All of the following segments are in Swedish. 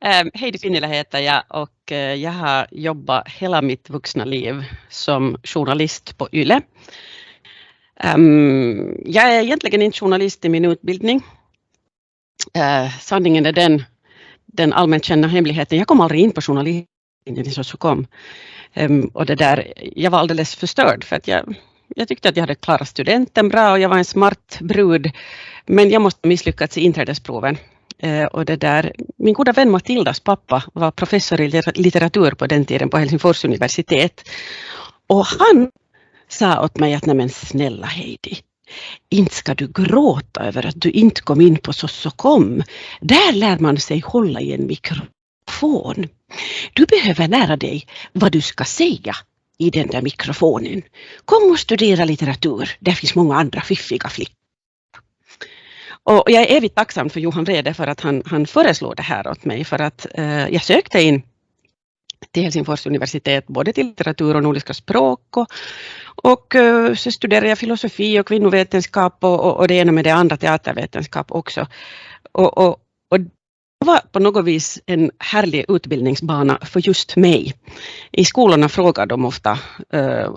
Ähm, Heidi Pinnila heter jag och eh, jag har jobbat hela mitt vuxna liv som journalist på YLE. Ehm, jag är egentligen inte journalist i min utbildning. Eh, sanningen är den, den allmänt kända hemligheten. Jag kom aldrig in på journalistlinjen i kom. Ehm, och det där, jag var alldeles förstörd för att jag, jag tyckte att jag hade klarat studenten bra och jag var en smart brud. Men jag måste ha misslyckats i inträdesproven. Eh, och det där, min goda vän Matildas pappa var professor i litteratur på den tiden på Helsingfors universitet. Och han sa åt mig att nej men snälla Heidi, inte ska du gråta över att du inte kom in på Sossokom. Där lär man sig hålla i en mikrofon. Du behöver lära dig vad du ska säga i den där mikrofonen. Kom och studera litteratur, där finns många andra fiffiga flickor. Och jag är evigt tacksam för Johan Rede för att han, han föreslår det här åt mig för att eh, jag sökte in till Helsingfors universitet både till litteratur och nordiska språk och, och eh, så studerade jag filosofi och kvinnovetenskap och, och, och det ena med det andra teatervetenskap också. Och, och, och det var på något vis en härlig utbildningsbana för just mig. I skolorna frågar de ofta eh, uh,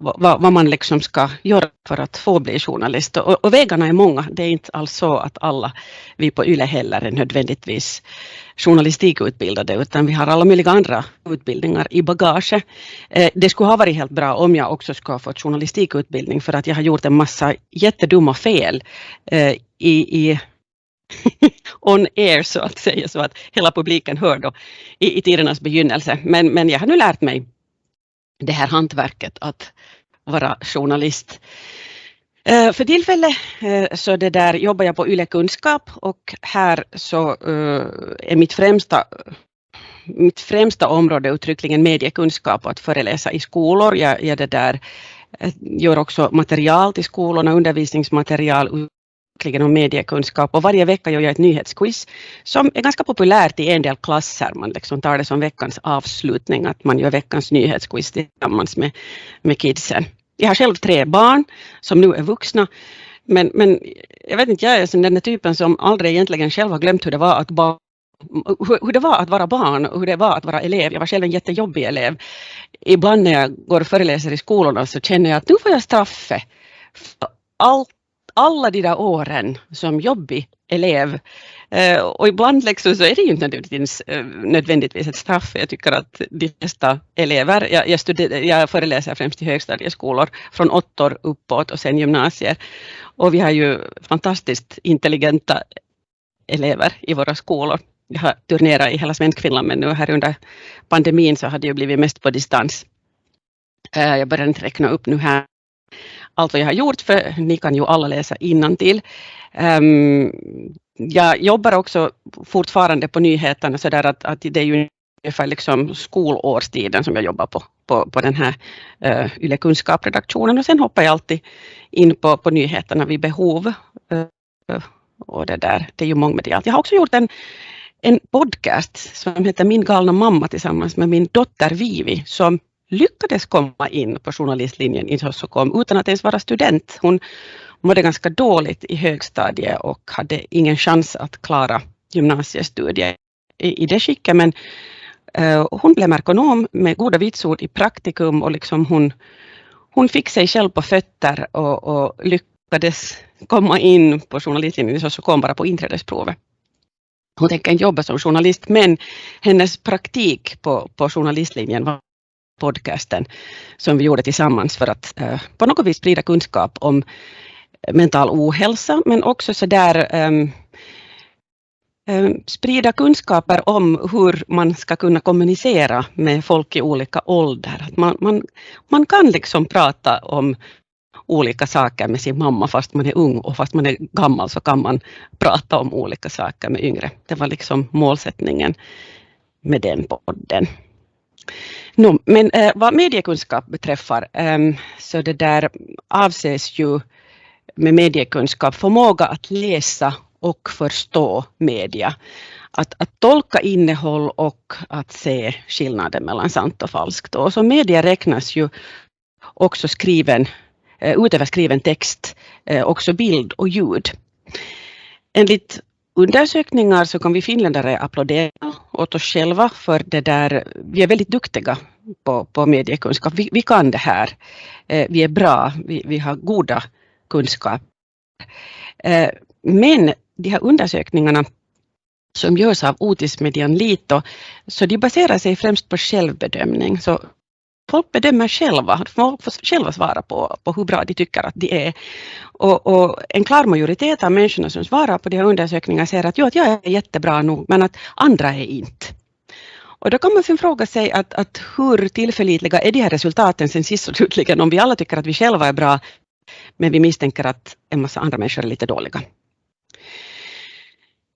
vad, vad, man liksom ska göra för att få bli journalist. Och, och, vägarna är många. Det är inte alls så att alla vi på YLE heller är nödvändigtvis journalistikutbildade utan vi har alla möjliga andra utbildningar i bagage. Eh, det skulle ha varit helt bra om jag också skulle ha fått journalistikutbildning för att jag har gjort en massa jättedumma fel eh, i, i on air så att säga, så att hela publiken hör då i, i tidernas begynnelse. Men, men jag har nu lärt mig det här hantverket att vara journalist. Eh, för tillfället eh, så det där jobbar jag på YLE Kunskap och här så eh, är mitt främsta mitt främsta område uttryckligen mediekunskap och att föreläsa i skolor. Jag, jag det där, gör också material till skolorna, undervisningsmaterial, om mediekunskap och varje vecka gör jag ett nyhetsquiz som är ganska populärt i en del klasser. Man liksom tar det som veckans avslutning, att man gör veckans nyhetsquiz tillsammans med, med kidsen. Jag har själv tre barn som nu är vuxna, men, men jag vet inte, jag är den där typen som aldrig egentligen själv har glömt hur det var att barn hur det var att vara barn och hur det var att vara elev. Jag var själv en jättejobbig elev. Ibland när jag går och föreläser i skolorna så känner jag att nu får jag straffet för allt alla de där åren som jobbig elev. Eh, och ibland liksom så är det ju inte nödvändigtvis, eh, nödvändigtvis ett straff. Jag tycker att de flesta elever, jag, jag, studer, jag föreläser främst i högstadieskolor från åttor uppåt och sen gymnasier. Och vi har ju fantastiskt intelligenta elever i våra skolor. Jag har turnerat i hela Svenskfinland men nu här under pandemin så har det ju blivit mest på distans. Eh, jag börjar inte räkna upp nu här allt vad jag har gjort, för ni kan ju alla läsa innantill. Um, jag jobbar också fortfarande på nyheterna så där att, att det är ju ungefär liksom skolårstiden som jag jobbar på, på, på den här uh, Yle Kunskap-redaktionen och sen hoppar jag alltid in på, på nyheterna vid behov. Uh, och det där, det är ju mångmedialt. Jag har också gjort en, en podcast som heter Min galna mamma tillsammans med min dotter Vivi som lyckades komma in på journalistlinjen i Sossokom utan att ens vara student. Hon mådde ganska dåligt i högstadiet och hade ingen chans att klara gymnasiestudier i, det skicket men eh, hon blev merkonom med goda vitsord i praktikum och liksom hon, hon fick sig själv på fötter och, och lyckades komma in på journalistlinjen i Sossokom bara på inträdesprovet. Hon tänker jobba som journalist men hennes praktik på, på journalistlinjen var podcasten som vi gjorde tillsammans för att eh, på något vis sprida kunskap om mental ohälsa men också så där um, um, sprida kunskaper om hur man ska kunna kommunicera med folk i olika åldrar. Att man, man, man kan liksom prata om olika saker med sin mamma fast man är ung och fast man är gammal så kan man prata om olika saker med yngre. Det var liksom målsättningen med den podden. No, men eh, vad mediekunskap beträffar eh, så det där avses ju med mediekunskap förmåga att läsa och förstå media. Att, att tolka innehåll och att se skillnaden mellan sant och falskt. Och som media räknas ju också skriven, eh, utöver skriven text, eh, också bild och ljud. Enligt undersökningar så kan vi finländare applådera åt oss själva för det där, vi är väldigt duktiga på, på mediekunskap. Vi, vi kan det här. Eh, vi är bra, vi, vi har goda kunskaper. Eh, men de här undersökningarna som görs av Otis Median Lito, så de baserar sig främst på självbedömning. Så folk bedömer själva, folk får själva svara på, på hur bra de tycker att de är. Och, och, en klar majoritet av människorna som svarar på de här undersökningarna säger att, jo, att jag är jättebra nog, men att andra är inte. Och då kan man fråga sig att, att hur tillförlitliga är de här resultaten sen sist och slutligen om vi alla tycker att vi själva är bra, men vi misstänker att en massa andra människor är lite dåliga.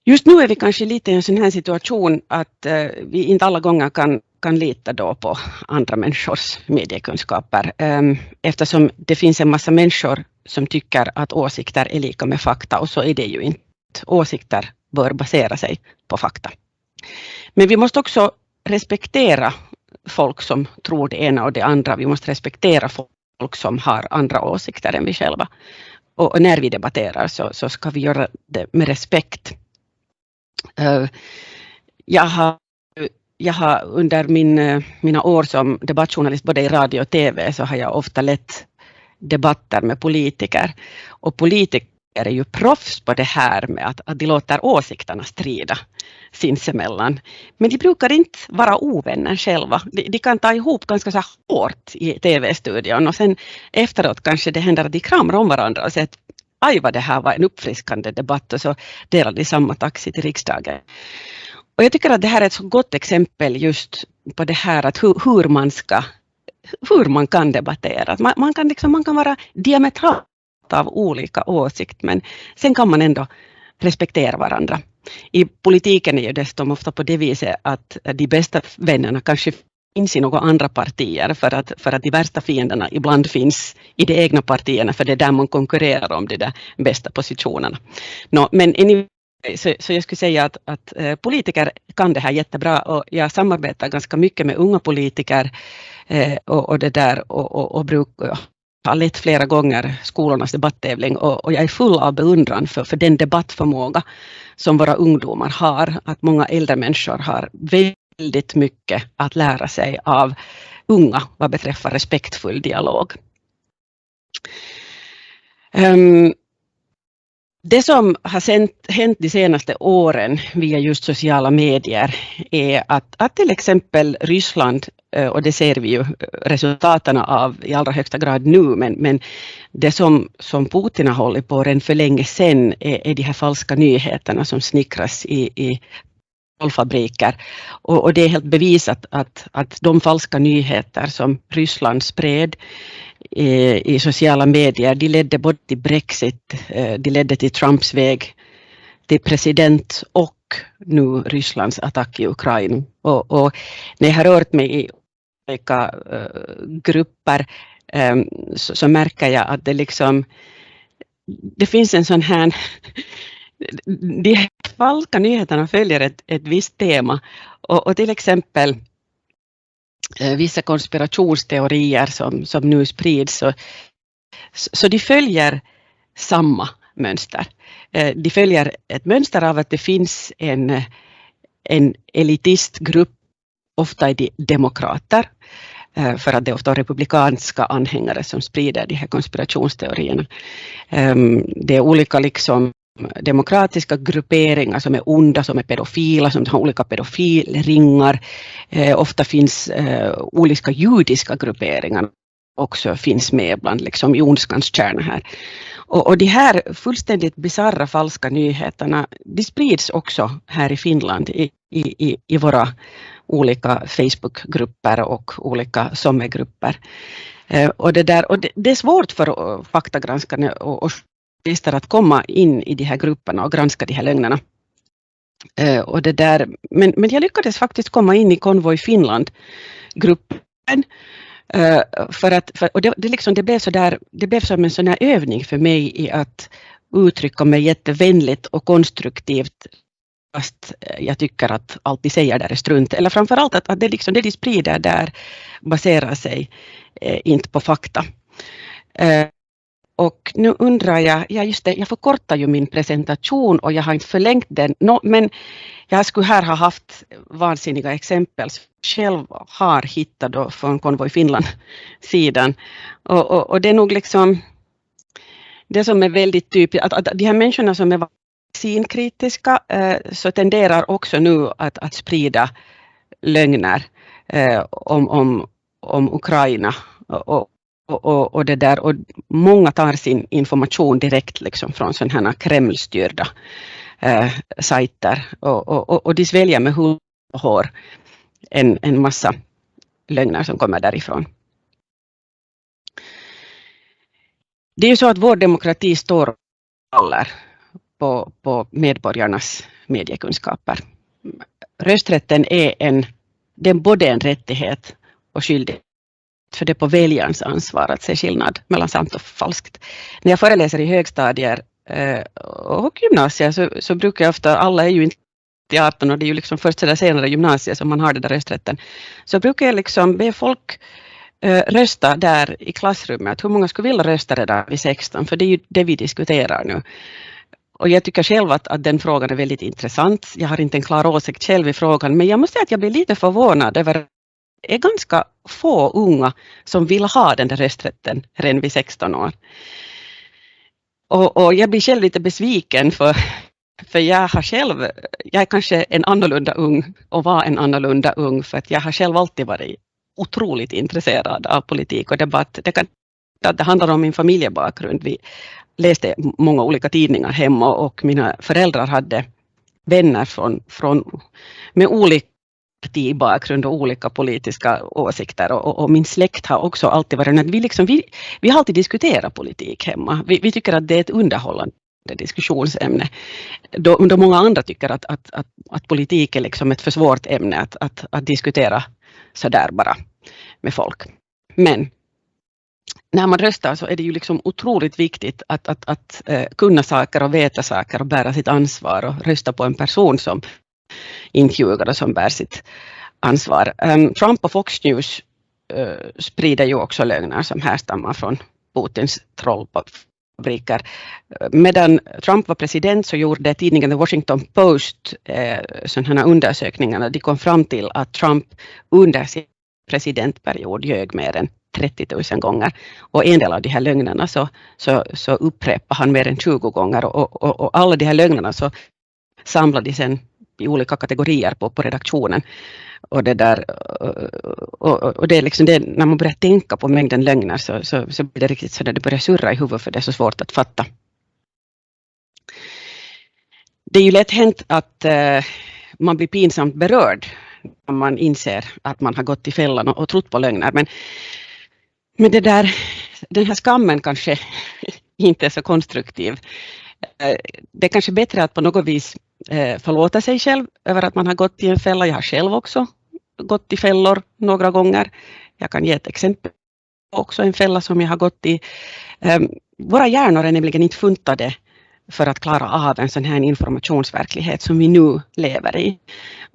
Just nu är vi kanske lite i en sån här situation att eh, vi inte alla gånger kan, kan lita då på andra människors mediekunskaper ehm, eftersom det finns en massa människor som tycker att åsikter är lika med fakta och så är det ju inte. Åsikter bör basera sig på fakta. Men vi måste också respektera folk som tror det ena och det andra. Vi måste respektera folk som har andra åsikter än vi själva. Och, när vi debatterar så, så ska vi göra det med respekt. Ehm, jag har, jag har under min, eh, mina år som debattjournalist både i radio och TV så har jag ofta lett debatter med politiker. Och politiker är ju proffs på det här med att, att de låter åsikterna strida sinsemellan. Men de brukar inte vara ovänner själva. De, de kan ta ihop ganska så hårt i TV-studion och sen efteråt kanske det händer att de kramar om varandra och säger att aj vad det här var en uppfriskande debatt och så delar de samma taxi till riksdagen. Och jag tycker att det här är ett så gott exempel just på det här att hur, hur man ska hur man kan debattera. Man, man, kan liksom, man kan vara diametralt av olika åsikt men sen kan man ändå respektera varandra. I politiken är ju dessutom ofta på det viset att de bästa vännerna kanske finns i några andra partier för att, för att de värsta fienderna ibland finns i de egna partierna för det är där man konkurrerar om de där bästa positionerna. No, men Eh, så, så jag skulle säga att, att eh, politiker kan det här jättebra och jag samarbetar ganska mycket med unga politiker eh, och, och, det där och, och, och bruk, har lett flera gånger skolornas debattävling. och, och jag är full av beundran för, för den debattförmåga som våra ungdomar har. Att många äldre människor har väldigt mycket att lära sig av unga vad beträffar respektfull dialog. Um, det som har hänt de senaste åren via just sociala medier är att, att till exempel Ryssland, eh, och det ser vi ju eh, resultaten av i allra högsta grad nu, men, men det som, som Putin har hållit på redan för länge sedan är, är de här falska nyheterna som snickras i, i fabriker. Och, och, det är helt bevisat att, att de falska nyheter som Ryssland spred i, i sociala medier, de ledde både till Brexit, eh, de ledde till Trumps väg till president och nu Rysslands attack i Ukraina. Och, och när jag har rört mig i olika uh, grupper um, så, så, märker jag att det liksom det finns en sån här de falska nyheterna följer ett, ett visst tema och, och till exempel Eh, vissa konspirationsteorier som, som nu sprids. Så, så de följer samma mönster. Eh, de följer ett mönster av att det finns en, en elitistgrupp, ofta är de demokrater, eh, för att det är ofta republikanska anhängare som sprider de här konspirationsteorierna. Ehm, det är olika liksom demokratiska grupperingar som är onda, som är pedofila, som har olika pedofilringar. Eh, ofta finns eh, olika judiska grupperingar också finns med bland liksom i ondskans kärna här. Och, och de här fullständigt bisarra falska nyheterna, de sprids också här i Finland i, i, i våra olika Facebookgrupper och olika sommargrupper. Eh, och det, där, och det, det, är svårt för faktagranskarna och, journalister att komma in i de här grupperna och granska de här lögnerna. Eh, och det där, men, men jag lyckades faktiskt komma in i Konvoj Finland-gruppen. Eh, för att, för, och det, det, liksom, det, blev så där, det blev som en sån här övning för mig i att uttrycka mig jättevänligt och konstruktivt fast eh, jag tycker att allt de säger där är strunt. Eller framförallt att, att det, liksom, det de sprider där baserar sig eh, inte på fakta. Eh, och nu undrar jag, ja just det, jag förkortar ju min presentation och jag har inte förlängt den, no, men jag skulle här ha haft vansinniga exempel själv har hittat då från Konvoj Finland-sidan. Och, och, och, det är nog liksom det som är väldigt typiskt, att, att de här människorna som är vaccinkritiska eh, så tenderar också nu att, att sprida lögner eh, om, om, om Ukraina och, och, och, det där, och många tar sin information direkt liksom från sådana här Kremlstyrda eh, sajter och, och, och de sväljer med hull och hår en, en massa lögner som kommer därifrån. Det är ju så att vår demokrati står och faller på, på medborgarnas mediekunskaper. Rösträtten är en, den är både en rättighet och skyldighet för det är på väljarens ansvar att se skillnad mellan sant och falskt. När jag föreläser i högstadier eh, och gymnasier så, så brukar jag ofta, alla är ju inte 18 och det är ju liksom först eller senare gymnasiet som man har den där rösträtten, så brukar jag liksom be folk eh, rösta där i klassrummet, hur många skulle vilja rösta redan vid 16, för det är ju det vi diskuterar nu. Och jag tycker själv att, att den frågan är väldigt intressant. Jag har inte en klar åsikt själv i frågan, men jag måste säga att jag blir lite förvånad över är ganska få unga som vill ha den där rösträtten redan vid 16 år. Och, och, jag blir själv lite besviken för, för jag har själv, jag är kanske en annorlunda ung och var en annorlunda ung för att jag har själv alltid varit otroligt intresserad av politik och debatt. Det, kan, det handlar om min familjebakgrund. Vi läste många olika tidningar hemma och mina föräldrar hade vänner från, från, med olika partibakgrund och olika politiska åsikter och, och, och, min släkt har också alltid varit att vi, liksom, vi, vi har alltid diskuterat politik hemma. Vi, vi tycker att det är ett underhållande diskussionsämne. Då, då många andra tycker att, att, att, att politik är liksom ett för svårt ämne att, att, att diskutera sådär bara med folk. Men när man röstar så är det ju liksom otroligt viktigt att, att, att eh, kunna saker och veta saker och bära sitt ansvar och rösta på en person som intervjuare som bär sitt ansvar. Um, Trump och Fox News uh, sprider ju också lögner som härstammar från Putins trollfabriker. Eh, medan Trump var president så gjorde tidningen The Washington Post eh, sådana undersökningar. De kom fram till att Trump under sin presidentperiod ljög mer än 30 000 gånger. Och en del av de här lögnerna så, så, så upprepade han mer än 20 gånger och, och, och alla de här lögnerna så samlade de sen i olika kategorier på, på redaktionen. Och det, där, och, och det är liksom det, när man börjar tänka på mängden lögner så, så, så blir det riktigt så att det börjar surra i huvudet för det är så svårt att fatta. Det är ju lätt hänt att eh, man blir pinsamt berörd när man inser att man har gått i fällan och, och trott på lögner. Men, men det där, den här skammen kanske inte är så konstruktiv. Eh, det är kanske bättre att på något vis eh, förlåta sig själv över att man har gått i en fälla. Jag har själv också gått i fällor några gånger. Jag kan ge ett exempel också en fälla som jag har gått i. Ehm, våra hjärnor är nämligen inte funtade för att klara av en sån här informationsverklighet som vi nu lever i.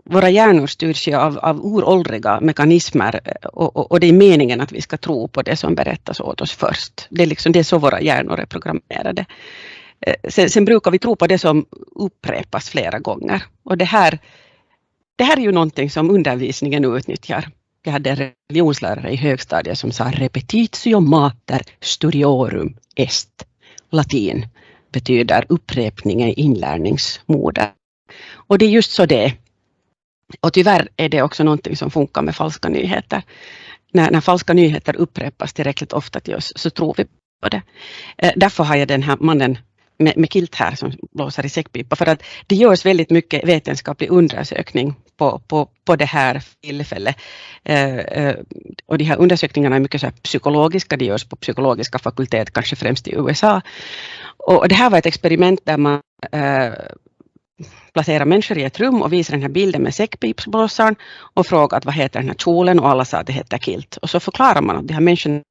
Våra hjärnor styrs ju av, av uråldriga mekanismer eh, och, och, och, det är meningen att vi ska tro på det som berättas åt oss först. Det är, liksom, det är så våra hjärnor är programmerade. Eh, sen, sen, brukar vi tro på det som upprepas flera gånger. Och det här, det här är ju någonting som undervisningen utnyttjar. Jag hade en religionslärare i högstadiet som sa repetitio mater studiorum est. Latin betyder upprepning är inlärningsmoder. Och det är just så det är. Och tyvärr är det också någonting som funkar med falska nyheter. När, när falska nyheter upprepas tillräckligt ofta till oss så tror vi på det. Eh, därför har jag den här mannen med, med kilt här som blåser i säckpipa för att det görs väldigt mycket vetenskaplig undersökning på, på, på det här tillfället. Eh, eh och de här undersökningarna är mycket så psykologiska, de görs på psykologiska fakultet, kanske främst i USA. Och det här var ett experiment där man eh, placerar människor i ett rum och visar den här bilden med säckpipsblåsaren och frågar vad heter den här kjolen och alla sa att det heter kilt. Och så förklarar man att de här människorna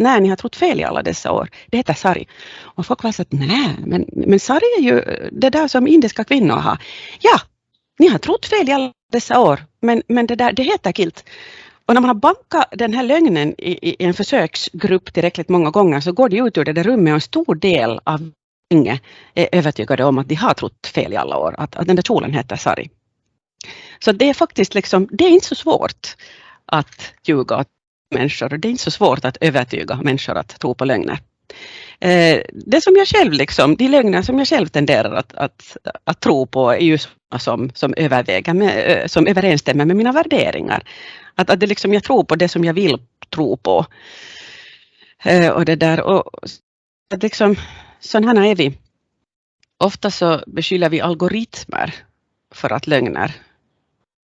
nej, ni har trott fel i alla dessa år. Det heter sari. Och folk var så att nej, men, men sari är ju det där som indiska kvinnor har. Ja, ni har trott fel i alla dessa år, men, men det, där, det heter kilt. Och när man har bankat den här lögnen i, i, en försöksgrupp tillräckligt många gånger så går de ut ur det där rummet och en stor del av gänget är övertygade om att de har trott fel i alla år, att, att den där kjolen heter Sari. Så det är faktiskt liksom, det är inte så svårt att ljuga och människor. Det är inte så svårt att övertyga människor att tro på lögner. Eh, det som jag själv, liksom, de lögner som jag själv tenderar att, att, att tro på är ju sådana som, som, överväger med, eh, som överensstämmer med mina värderingar. Att, att det liksom, jag tror på det som jag vill tro på. Eh, och det där, och, att liksom, sådana är vi. Ofta så beskyller vi algoritmer för att lögner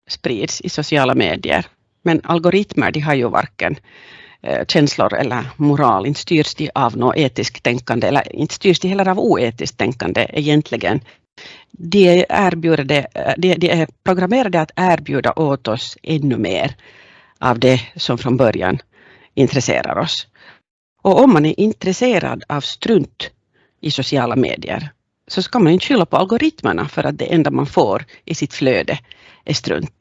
sprids i sociala medier. Men algoritmer de har ju varken eh, känslor eller moral, inte styrs de av något etiskt tänkande eller inte styrs de heller av oetiskt tänkande egentligen. De, erbjuder eh, de, de är programmerade att erbjuda åt oss ännu mer av det som från början intresserar oss. Och om man är intresserad av strunt i sociala medier så ska man inte skylla på algoritmerna för att det enda man får i sitt flöde är strunt.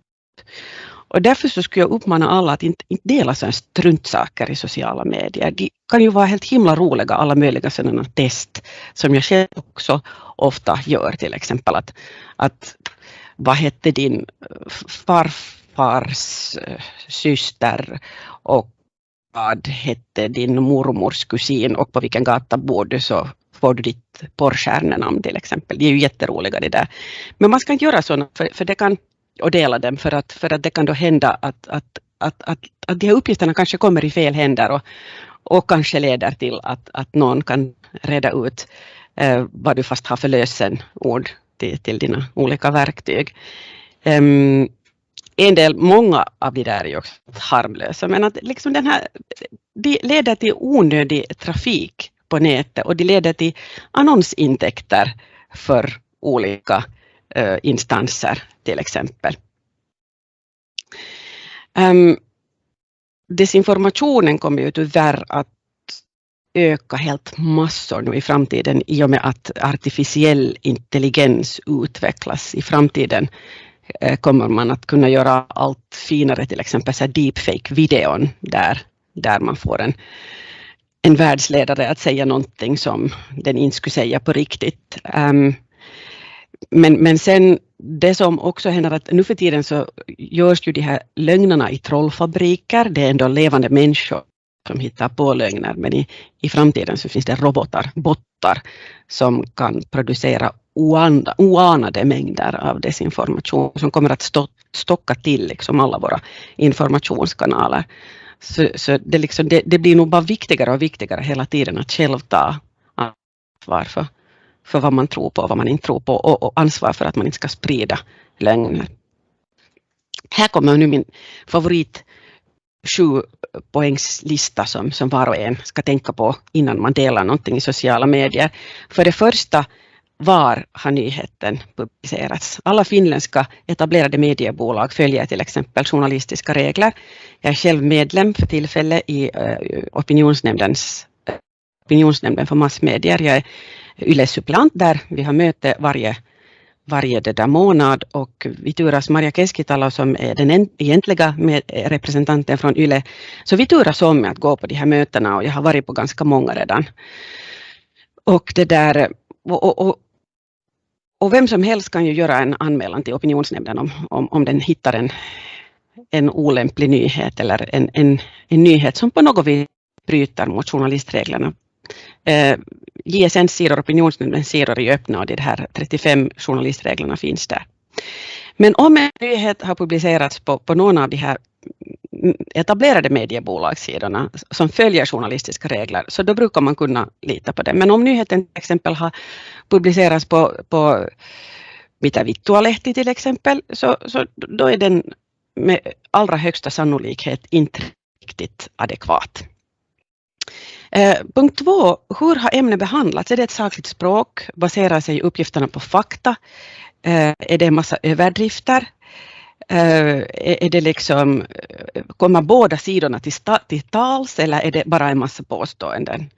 Och därför så skulle jag uppmana alla att inte, inte dela sådana struntsaker i sociala medier. De kan ju vara helt himla roliga, alla möjliga sådana test som jag själv också ofta gör, till exempel att, att vad hette din farfars eh, syster och vad hette din mormors kusin och på vilken gata bor du så får du ditt porrstjärnenamn till exempel. Det är ju jätteroliga det där. Men man ska inte göra sådana för, för det kan och dela dem för att, för att det kan då hända att, att, att, att, att de här uppgifterna kanske kommer i fel händer och, och kanske leder till att, att någon kan reda ut eh, vad du fast har för lösenord till, till dina olika verktyg. Um, en del, många av de där är ju också harmlösa, men att liksom den här, de leder till onödig trafik på nätet och de leder till annonsintäkter för olika Eh, instanser till exempel. Um, desinformationen kommer ju tyvärr att öka helt massor nu i framtiden i och med att artificiell intelligens utvecklas. I framtiden eh, kommer man att kunna göra allt finare, till exempel deepfake-videon där, där man får en, en världsledare att säga någonting som den inte skulle säga på riktigt. Um, men, men sen det som också händer att nu för tiden så görs ju de här lögnerna i trollfabriker. Det är ändå levande människor som hittar på lögner, men i, i framtiden så finns det robotar, bottar, som kan producera oanda, oanade mängder av desinformation som kommer att stå, stocka till liksom alla våra informationskanaler. Så, så det, liksom, det, det, blir nog bara viktigare och viktigare hela tiden att själv ta ansvar för för vad man tror på och vad man inte tror på och, och ansvar för att man inte ska sprida lögner. Här kommer nu min favorit sju poängslista som, som var och en ska tänka på innan man delar någonting i sociala medier. För det första, var har nyheten publicerats? Alla finländska etablerade mediebolag följer till exempel journalistiska regler. Jag är själv medlem för tillfället i eh, opinionsnämndens, eh, opinionsnämnden för massmedier. Jag är Yle-suppleant där. Vi har möte varje, varje där månad och vi turas Maria Keskitalo som är den egentliga eh, representanten från Yle. Så vi turas om med att gå på de här mötena och jag har varit på ganska många redan. Och det där och, och, och, och vem som helst kan ju göra en anmälan till opinionsnämnden om, om, om den hittar en, en olämplig nyhet eller en, en, en nyhet som på något vis bryter mot journalistreglerna. Eh, JSNs sidor, opinionsnämndens sidor är öppna och de här 35 journalistreglerna finns där. Men om en nyhet har publicerats på, på någon av de här etablerade mediebolagssidorna som följer journalistiska regler, så då brukar man kunna lita på det. Men om nyheten till exempel har publicerats på, på Mitä vittualehti till exempel, så, så då är den med allra högsta sannolikhet inte riktigt adekvat. Eh, punkt två, hur har ämnet behandlats? Är det ett sakligt språk? Baserar sig uppgifterna på fakta? Eh, är det en massa överdrifter? Eh, är det liksom, eh, kommer båda sidorna till, till tals eller är det bara en massa påståenden?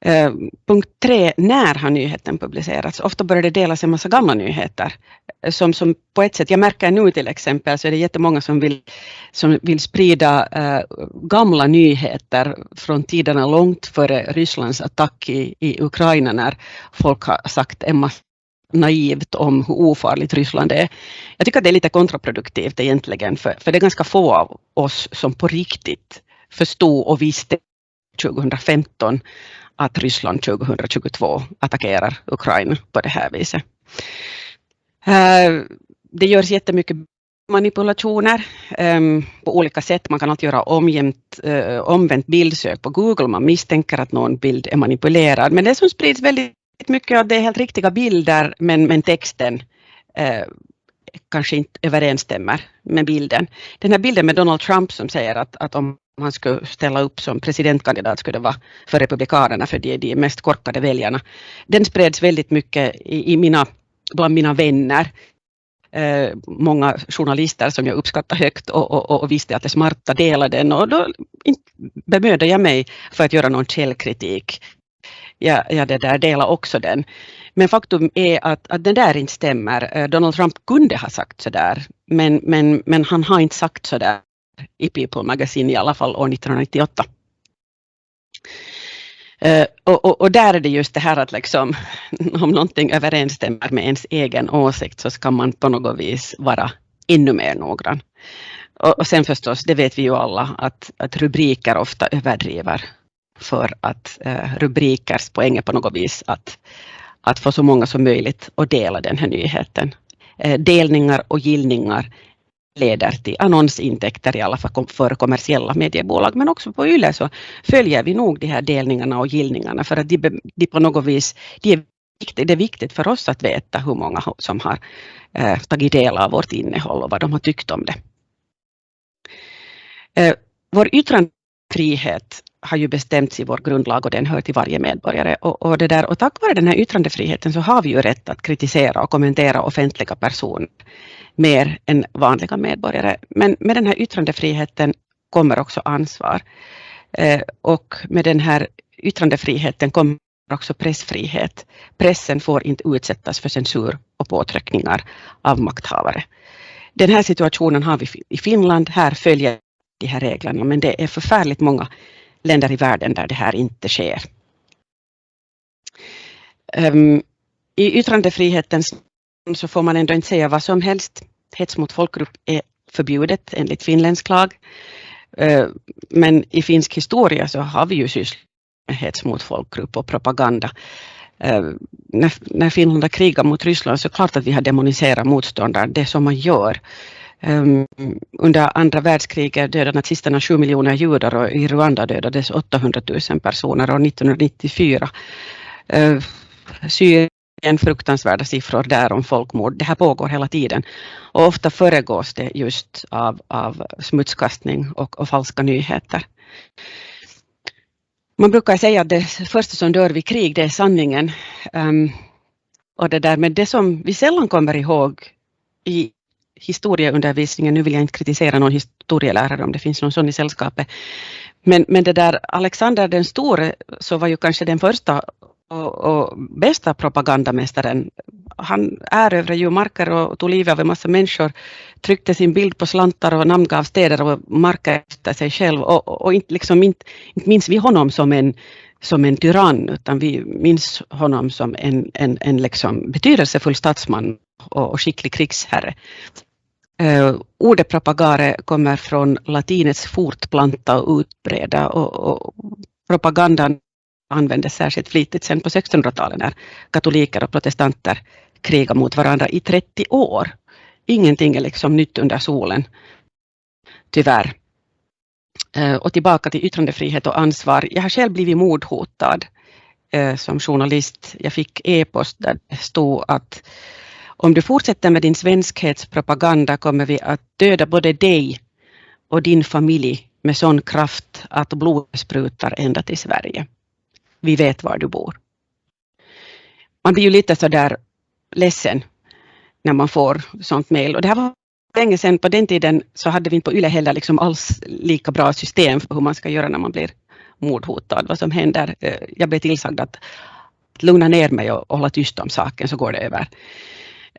Eh, punkt tre, när har nyheten publicerats? Ofta börjar det delas en massa gamla nyheter. Eh, som, som på ett sätt, jag märker nu till exempel så är det jättemånga som vill, som vill sprida eh, gamla nyheter från tiderna långt före Rysslands attack i, i Ukraina när folk har sagt en massa naivt om hur ofarligt Ryssland är. Jag tycker att det är lite kontraproduktivt egentligen, för, för det är ganska få av oss som på riktigt förstod och visste 2015 att Ryssland 2022 attackerar Ukraina på det här viset. Eh, det görs jättemycket manipulationer um, på olika sätt. Man kan alltid göra omjämt, uh, eh, omvänt bildsök på Google. Man misstänker att någon bild är manipulerad. Men det som sprids väldigt mycket av det är helt riktiga bilder men, men texten uh, kanske inte överensstämmer med bilden. Den här bilden med Donald Trump som säger att, att om om han skulle ställa upp som presidentkandidat skulle det vara för Republikanerna, för de är de mest korkade väljarna. Den spreds väldigt mycket i, i mina, bland mina vänner. Eh, många journalister som jag uppskattar högt och, och, och visste att det smarta delade den och då bemödade jag mig för att göra någon källkritik. Jag, jag det där delar också den. Men faktum är att, att det där inte stämmer. Eh, Donald Trump kunde ha sagt så där, men, men, men han har inte sagt så där i People Magazine i alla fall år 1998. Uh, och, och, och, där är det just det här att liksom, om någonting överensstämmer med ens egen åsikt så ska man på något vis vara ännu mer noggrann. Och, och sen förstås, det vet vi ju alla, att, att rubriker ofta överdriver för att eh, uh, rubrikers poäng är på något vis att, att få så många som möjligt att dela den här nyheten. Uh, delningar och gillningar leder till annonsintäkter i alla fall för kommersiella mediebolag. Men också på YLE så följer vi nog de här delningarna och gillningarna för att de, de på något vis, de är viktigt, det är viktigt för oss att veta hur många som har eh, tagit del av vårt innehåll och vad de har tyckt om det. Eh, vår yttrandefrihet har ju bestämts i vår grundlag och den hör till varje medborgare. Och, och, det där, och tack vare den här yttrandefriheten så har vi ju rätt att kritisera och kommentera offentliga personer mer än vanliga medborgare. Men med den här yttrandefriheten kommer också ansvar. Eh, och med den här yttrandefriheten kommer också pressfrihet. Pressen får inte utsättas för censur och påtryckningar av makthavare. Den här situationen har vi i Finland. Här följer de här reglerna, men det är förfärligt många länder i världen där det här inte sker. Um, I yttrandefrihetens så får man ändå inte säga vad som helst. Hets mot folkgrupp är förbjudet enligt finländsk lag. Ehm, men i finsk historia så har vi ju sysslat med hets mot folkgrupp och propaganda. Ehm, när, Finland har krigat mot Ryssland så klart att vi har demoniserat motståndare, det som man gör. Um, under andra världskriget dödade nazisterna 7 miljoner judar och i Rwanda dödades 800 000 personer år 1994. Uh, ehm, Syrien, fruktansvärda siffror där om folkmord. Det här pågår hela tiden och ofta föregås det just av, av smutskastning och, och falska nyheter. Man brukar säga att det första som dör vid krig, det är sanningen. Um, och det där med det som vi sällan kommer ihåg i, historieundervisningen, nu vill jag inte kritisera någon historielärare om det finns någon sån i sällskapet, men, men det där Alexander den store så var ju kanske den första och, och bästa propagandamästaren. Han erövrade ju marker och tog livet av en massa människor, tryckte sin bild på slantar och namngav städer och marker efter sig själv och, och, och inte, liksom, inte, inte minns vi honom som en som en tyrann, utan vi minns honom som en, en, en liksom betydelsefull statsman och, och skicklig krigsherre. Eh, ordet propagare kommer från latinets fortplanta och utbreda och, och propagandan användes särskilt flitigt sen på 1600-talet när katoliker och protestanter krigade mot varandra i 30 år. Ingenting är liksom nytt under solen, tyvärr. Eh, och tillbaka till yttrandefrihet och ansvar. Jag har själv blivit mordhotad eh, som journalist. Jag fick e-post där det stod att om du fortsätter med din svenskhetspropaganda kommer vi att döda både dig och din familj med sån kraft att blodet sprutar ända till Sverige. Vi vet var du bor. Man blir ju lite sådär ledsen när man får sånt mejl. Och det här var länge sedan, på den tiden så hade vi inte på YLE heller liksom alls lika bra system för hur man ska göra när man blir mordhotad. Vad som händer, eh, jag blev tillsagd att lugna ner mig och hålla tyst om saken så går det över.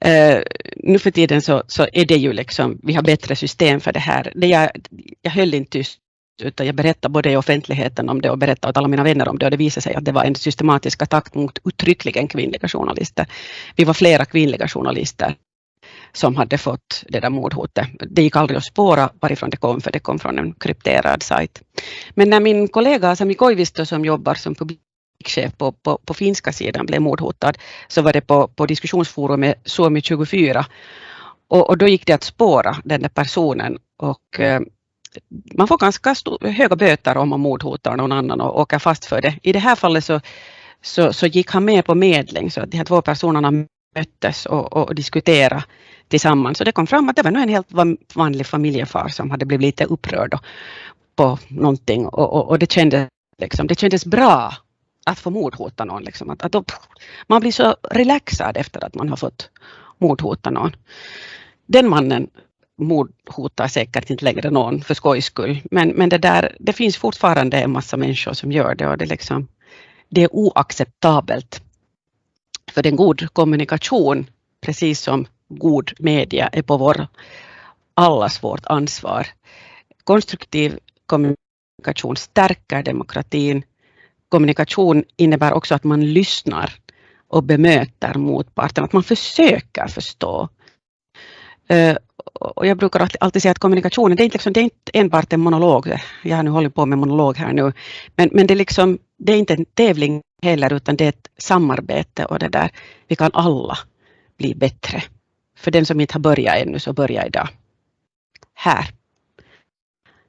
Uh, nu för tiden så, så är det ju liksom, vi har bättre system för det här. Det jag, jag höll inte tyst utan jag berättade både i offentligheten om det och berättade åt alla mina vänner om det och det visade sig att det var en systematisk attack mot uttryckligen kvinnliga journalister. Vi var flera kvinnliga journalister som hade fått det där mordhotet. Det gick aldrig att spåra varifrån det kom för det kom från en krypterad sajt. Men när min kollega Sami Koivisto som jobbar som publik butikschef på, på, på finska sidan blev mordhotad så var det på, på diskussionsforumet Suomi 24 och, och, då gick det att spåra den där personen och eh, man får ganska höga böter om man mordhotar någon annan och åker fast för det. I det här fallet så, så, så gick han med på medling så att de här två personerna möttes och, och diskuterade tillsammans. Så det kom fram att det var nog en helt vanlig familjefar som hade blivit lite upprörd på någonting och, och, och det, kändes, liksom, det kändes bra att få mordhota någon. Liksom. Att, att då, man blir så relaxad efter att man har fått mordhota någon. Den mannen mordhotar säkert inte längre någon för skojs skull. Men, men det, där, det finns fortfarande en massa människor som gör det och det, liksom, det är oacceptabelt. För en god kommunikation, precis som god media, är på vår, allas vårt ansvar. Konstruktiv kommunikation stärker demokratin. Kommunikation innebär också att man lyssnar och bemöter motparten, att man försöker förstå. Eh, och jag brukar alltid säga att kommunikationen, det är inte, liksom, det är inte enbart en monolog. Jag har nu hållit på med monolog här nu. Men, men det, är liksom, det är inte en tävling heller, utan det är ett samarbete och det där, vi kan alla bli bättre. För den som inte har börjat ännu, så börja idag. Här